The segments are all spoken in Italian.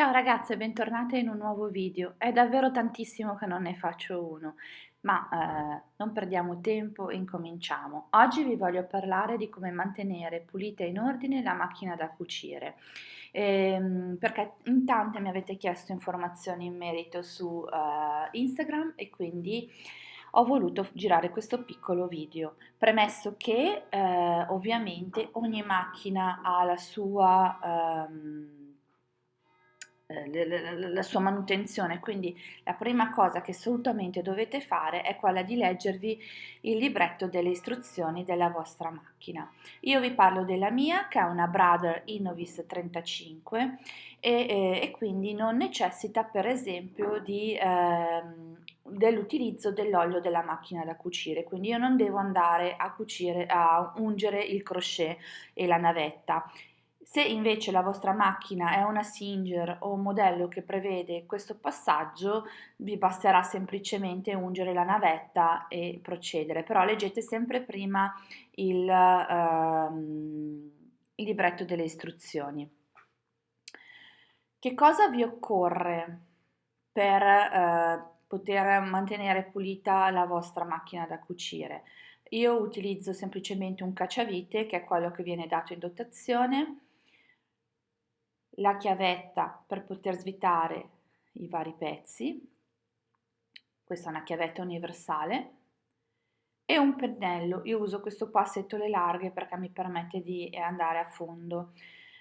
Ciao ragazze, bentornate in un nuovo video. È davvero tantissimo che non ne faccio uno, ma eh, non perdiamo tempo incominciamo. Oggi vi voglio parlare di come mantenere pulita e in ordine la macchina da cucire, ehm, perché in tante mi avete chiesto informazioni in merito su eh, Instagram e quindi ho voluto girare questo piccolo video, premesso che eh, ovviamente ogni macchina ha la sua... Ehm, eh, la sua manutenzione, quindi la prima cosa che assolutamente dovete fare è quella di leggervi il libretto delle istruzioni della vostra macchina. Io vi parlo della mia che è una Brother Innovis 35 e, e, e quindi non necessita per esempio di, eh, dell'utilizzo dell'olio della macchina da cucire, quindi io non devo andare a cucire, a ungere il crochet e la navetta se invece la vostra macchina è una Singer o un modello che prevede questo passaggio, vi basterà semplicemente ungere la navetta e procedere, però leggete sempre prima il, ehm, il libretto delle istruzioni. Che cosa vi occorre per eh, poter mantenere pulita la vostra macchina da cucire? Io utilizzo semplicemente un cacciavite, che è quello che viene dato in dotazione, la chiavetta per poter svitare i vari pezzi, questa è una chiavetta universale, e un pennello, io uso questo qua a setole larghe perché mi permette di andare a fondo,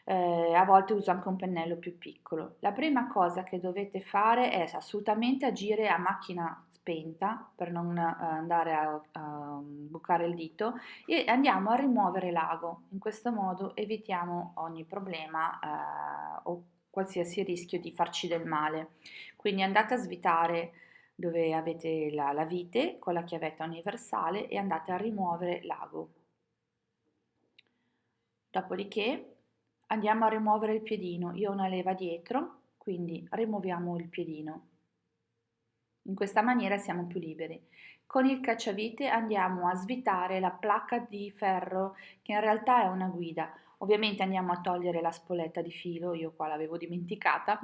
eh, a volte uso anche un pennello più piccolo. La prima cosa che dovete fare è assolutamente agire a macchina spenta per non uh, andare a, a, bucare il dito e andiamo a rimuovere l'ago. In questo modo evitiamo ogni problema uh, o qualsiasi rischio di farci del male. Quindi andate a svitare dove avete la, la vite con la chiavetta universale e andate a rimuovere l'ago. Dopodiché andiamo a rimuovere il piedino. Io ho una leva dietro, quindi rimuoviamo il piedino. In questa maniera siamo più liberi. Con il cacciavite andiamo a svitare la placca di ferro che in realtà è una guida. Ovviamente andiamo a togliere la spoletta di filo, io qua l'avevo dimenticata.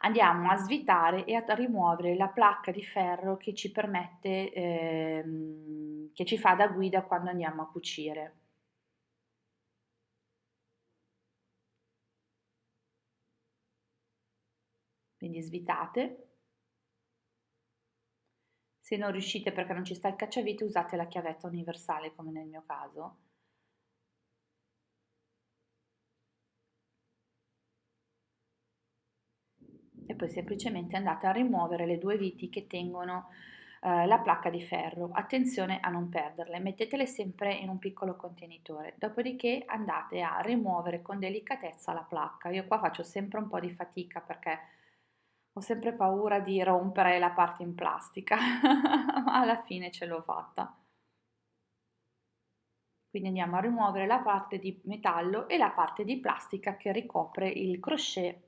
Andiamo a svitare e a rimuovere la placca di ferro che ci permette, ehm, che ci fa da guida quando andiamo a cucire. Quindi svitate se non riuscite perché non ci sta il cacciavite usate la chiavetta universale come nel mio caso. E poi semplicemente andate a rimuovere le due viti che tengono eh, la placca di ferro. Attenzione a non perderle, mettetele sempre in un piccolo contenitore. Dopodiché andate a rimuovere con delicatezza la placca. Io qua faccio sempre un po' di fatica perché ho sempre paura di rompere la parte in plastica, ma alla fine ce l'ho fatta. Quindi andiamo a rimuovere la parte di metallo e la parte di plastica che ricopre il crochet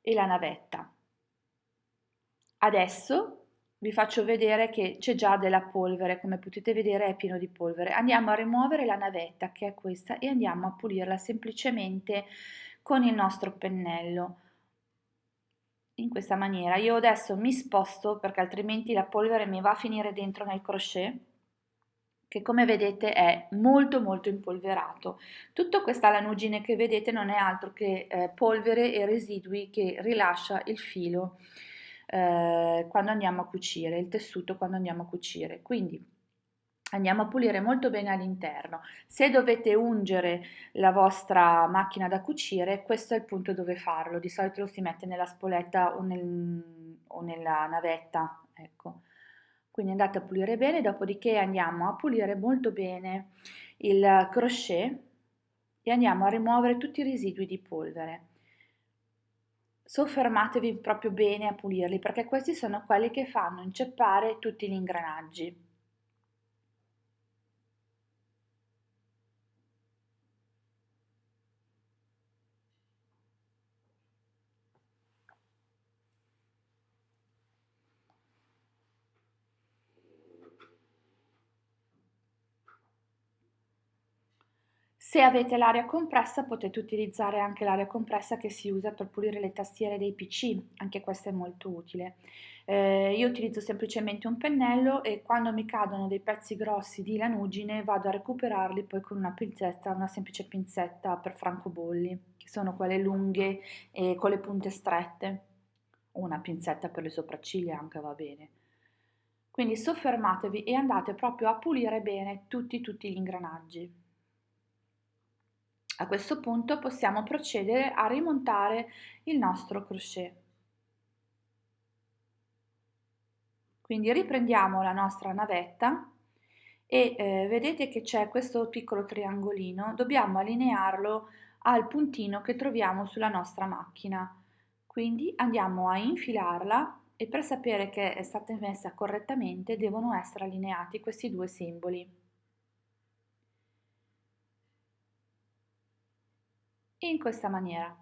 e la navetta. Adesso vi faccio vedere che c'è già della polvere, come potete vedere è pieno di polvere. Andiamo a rimuovere la navetta che è questa e andiamo a pulirla semplicemente con il nostro pennello in questa maniera. Io adesso mi sposto perché altrimenti la polvere mi va a finire dentro nel crochet che come vedete è molto molto impolverato. Tutta questa lanugine che vedete non è altro che eh, polvere e residui che rilascia il filo eh, quando andiamo a cucire, il tessuto quando andiamo a cucire. Quindi andiamo a pulire molto bene all'interno. Se dovete ungere la vostra macchina da cucire, questo è il punto dove farlo. Di solito lo si mette nella spoletta o, nel, o nella navetta, ecco. Quindi andate a pulire bene, dopodiché andiamo a pulire molto bene il crochet e andiamo a rimuovere tutti i residui di polvere. Soffermatevi proprio bene a pulirli perché questi sono quelli che fanno inceppare tutti gli ingranaggi. Se avete l'aria compressa potete utilizzare anche l'aria compressa che si usa per pulire le tastiere dei PC, anche questa è molto utile. Eh, io utilizzo semplicemente un pennello e quando mi cadono dei pezzi grossi di lanugine vado a recuperarli poi con una pinzetta, una semplice pinzetta per francobolli, che sono quelle lunghe e con le punte strette, una pinzetta per le sopracciglia anche va bene. Quindi soffermatevi e andate proprio a pulire bene tutti, tutti gli ingranaggi. A questo punto possiamo procedere a rimontare il nostro crochet. Quindi riprendiamo la nostra navetta e eh, vedete che c'è questo piccolo triangolino, dobbiamo allinearlo al puntino che troviamo sulla nostra macchina. Quindi andiamo a infilarla e per sapere che è stata messa correttamente devono essere allineati questi due simboli. In questa maniera.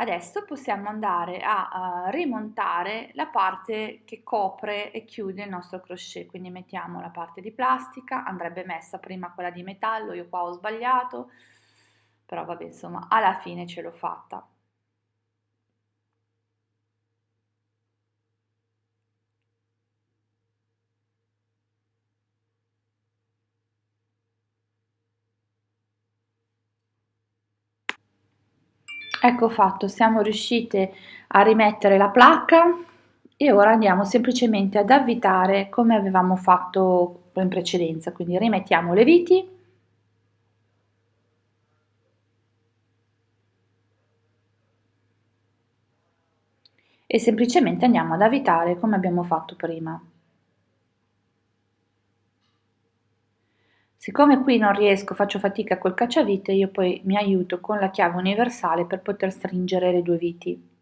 Adesso possiamo andare a, a, rimontare la parte che copre e chiude il nostro crochet, quindi mettiamo la parte di plastica, andrebbe messa prima quella di metallo, io qua ho sbagliato, però vabbè insomma alla fine ce l'ho fatta. Ecco fatto, siamo riuscite a rimettere la placca e ora andiamo semplicemente ad avvitare come avevamo fatto in precedenza, quindi rimettiamo le viti e semplicemente andiamo ad avvitare come abbiamo fatto prima. Siccome qui non riesco, faccio fatica col cacciavite, io poi mi aiuto con la chiave universale per poter stringere le due viti.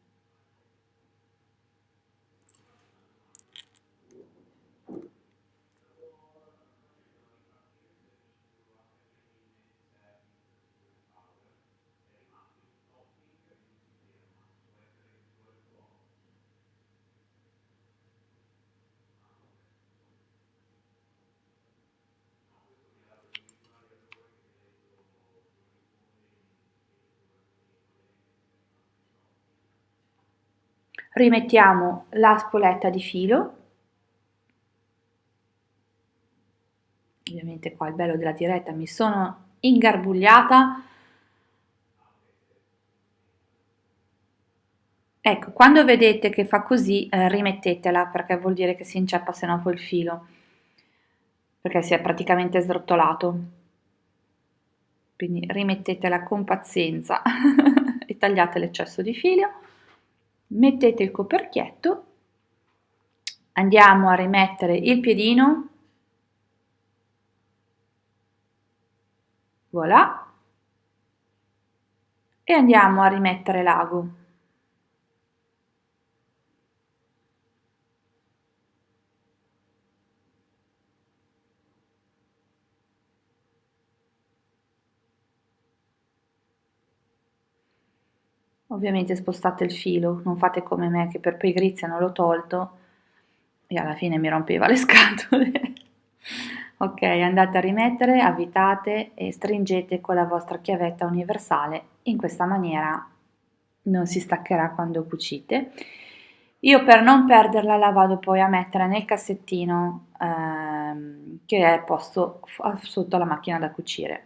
Rimettiamo la spoletta di filo. Ovviamente qua il bello della diretta mi sono ingarbugliata. Ecco quando vedete che fa così eh, rimettetela perché vuol dire che si inceppa se no poi il filo perché si è praticamente srottolato. Quindi rimettetela con pazienza e tagliate l'eccesso di filo mettete il coperchietto, andiamo a rimettere il piedino, voilà, e andiamo a rimettere l'ago. Ovviamente spostate il filo, non fate come me che per pigrizia non l'ho tolto e alla fine mi rompeva le scatole. ok, andate a rimettere, avvitate e stringete con la vostra chiavetta universale. In questa maniera non si staccherà quando cucite. Io per non perderla la vado poi a mettere nel cassettino ehm, che è posto sotto la macchina da cucire.